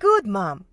Good mom.